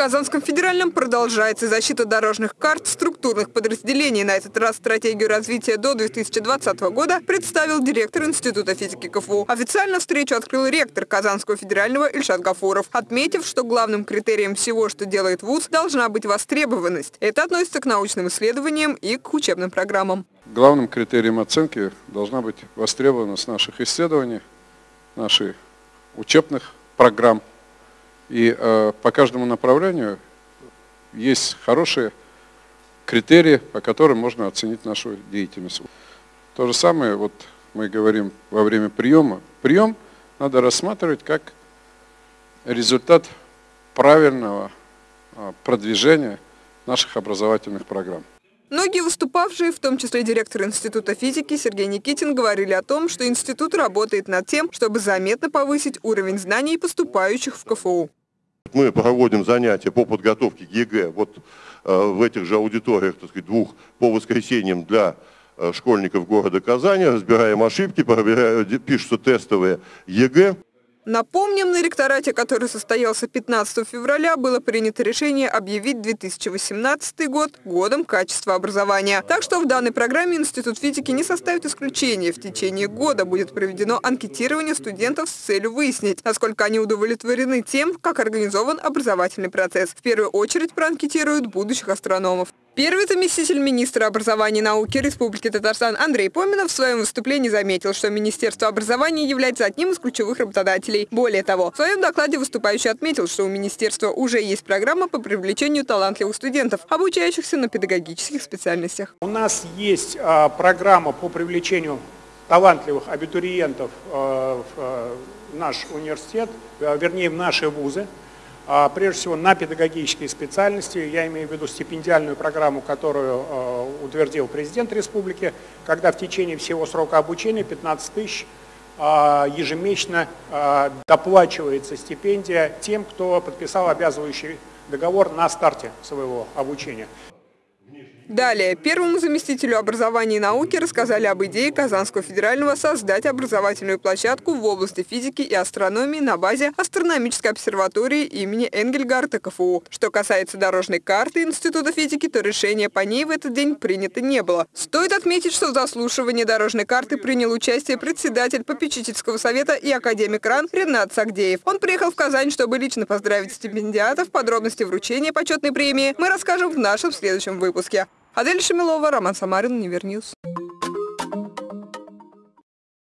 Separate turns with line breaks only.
Казанском федеральном продолжается защита дорожных карт структурных подразделений. На этот раз стратегию развития до 2020 года представил директор Института физики КФУ. Официально встречу открыл ректор Казанского федерального Ильшат Гафуров, отметив, что главным критерием всего, что делает ВУЗ, должна быть востребованность. Это относится к научным исследованиям и к учебным программам.
Главным критерием оценки должна быть востребованность наших исследований, наших учебных программ и э, по каждому направлению есть хорошие критерии, по которым можно оценить нашу деятельность. То же самое вот мы говорим во время приема. Прием надо рассматривать как результат правильного э, продвижения наших образовательных программ.
Многие выступавшие, в том числе директор Института физики Сергей Никитин, говорили о том, что институт работает над тем, чтобы заметно повысить уровень знаний поступающих в КФУ.
Мы проводим занятия по подготовке к ЕГЭ вот э, в этих же аудиториях, так сказать, двух по воскресеньям для э, школьников города Казани, разбираем ошибки, пишутся тестовые ЕГЭ.
Напомним, на ректорате, который состоялся 15 февраля, было принято решение объявить 2018 год годом качества образования. Так что в данной программе Институт физики не составит исключения. В течение года будет проведено анкетирование студентов с целью выяснить, насколько они удовлетворены тем, как организован образовательный процесс. В первую очередь проанкетируют будущих астрономов. Первый заместитель министра образования и науки Республики Татарстан Андрей Поминов в своем выступлении заметил, что Министерство образования является одним из ключевых работодателей. Более того, в своем докладе выступающий отметил, что у министерства уже есть программа по привлечению талантливых студентов, обучающихся на педагогических специальностях.
У нас есть а, программа по привлечению талантливых абитуриентов а, в а, наш университет, а, вернее в наши вузы. А, прежде всего на педагогические специальности. Я имею в виду стипендиальную программу, которую а, утвердил президент республики, когда в течение всего срока обучения 15 тысяч а, ежемесячно доплачивается стипендия тем, кто подписал обязывающий договор на старте своего обучения.
Далее, первому заместителю образования и науки рассказали об идее Казанского федерального создать образовательную площадку в области физики и астрономии на базе астрономической обсерватории имени Энгельгарта КФУ. Что касается дорожной карты Института физики, то решение по ней в этот день принято не было. Стоит отметить, что в заслушивании дорожной карты принял участие председатель попечительского совета и академик РАН Ренат Сагдеев. Он приехал в Казань, чтобы лично поздравить стипендиатов. Подробности вручения почетной премии мы расскажем в нашем следующем выпуске. Адель Шамилова, Роман Самарин, Univer News.